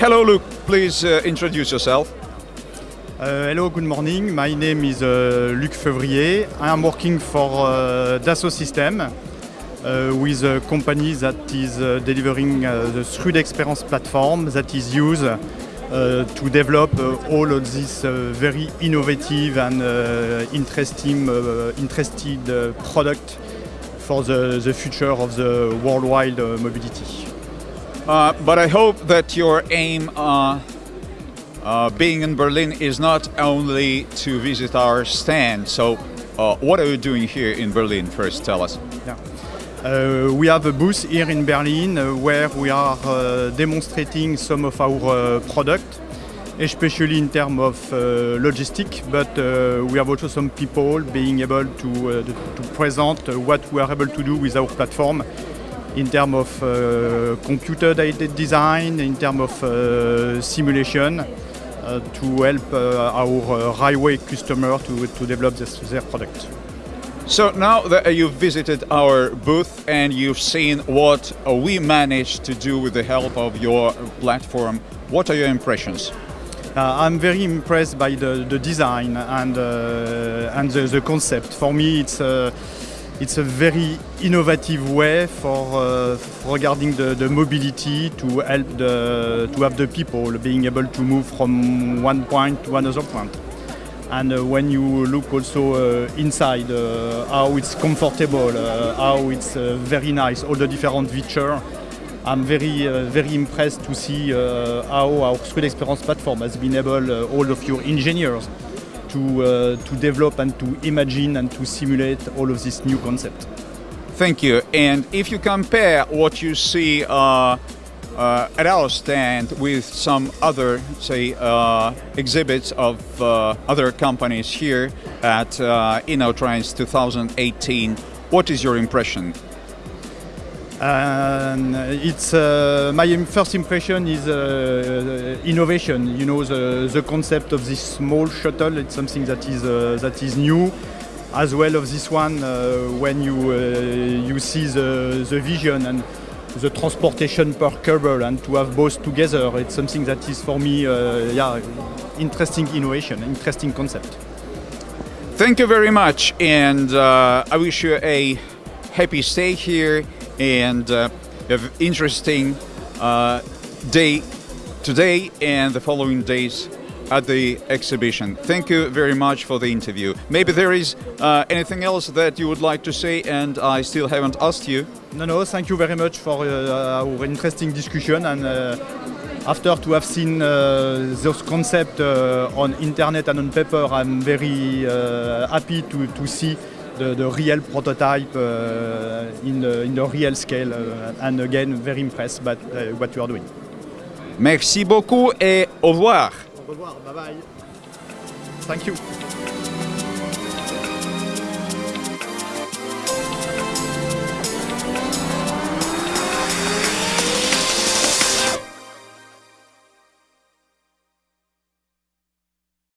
Hello, Luke, Please uh, introduce yourself. Uh, hello, good morning. My name is uh, Luc Fevrier. I am working for uh, Dassault Systèmes uh, with a company that is uh, delivering uh, the 3D Experience platform that is used to develop all of this uh, very innovative and interesting, interested product for the, the future of the worldwide mobility. Uh, but I hope that your aim uh, uh, being in Berlin is not only to visit our stand. So, uh, what are you doing here in Berlin? First, tell us. Yeah. Uh, we have a booth here in Berlin uh, where we are uh, demonstrating some of our uh, product, especially in terms of uh, logistic, but we have also some people being able to, to present what we are able to do with our platform in terms of uh, computer-aided design, in terms of uh, simulation, uh, to help uh, our uh, highway customer to, to develop this, their product. So now that you've visited our booth and you've seen what uh, we managed to do with the help of your platform, what are your impressions? Uh, I'm very impressed by the, the design and, uh, and the, the concept. For me, it's a, it's a very innovative way for, uh, regarding the, the mobility to help the, to have the people being able to move from one point to another point. And uh, when you look also uh, inside, uh, how it's comfortable, uh, how it's very nice, all the different features, I'm very, uh, very impressed to see uh, how our 3D Experience platform has been able, uh, all of your engineers, to, uh, to develop and to imagine and to simulate all of this new concept. Thank you. And if you compare what you see uh, uh, at our stand with some other, say, uh, exhibits of uh, other companies here at uh, InnoTrans 2018, what is your impression? And it's uh, my first impression is uh, innovation. You know, the, the concept of this small shuttle. It's something that is uh, that is new, as well of this one. Uh, when you uh, you see the the vision and the transportation per cable, and to have both together, it's something that is for me, uh, yeah, interesting innovation, interesting concept. Thank you very much, and uh, I wish you a happy stay here and uh, have interesting uh, day today and the following days at the exhibition. Thank you very much for the interview. Maybe there is uh, anything else that you would like to say, and I still haven't asked you. No, no, thank you very much for uh, our interesting discussion. And uh, after to have seen uh, those concepts uh, on internet and on paper, I'm very uh, happy to, to see the, the real prototype uh, in, in the real scale. uh, and again, very impressed by uh, what you are doing. Merci beaucoup et au revoir. Au revoir, bye bye. Thank you.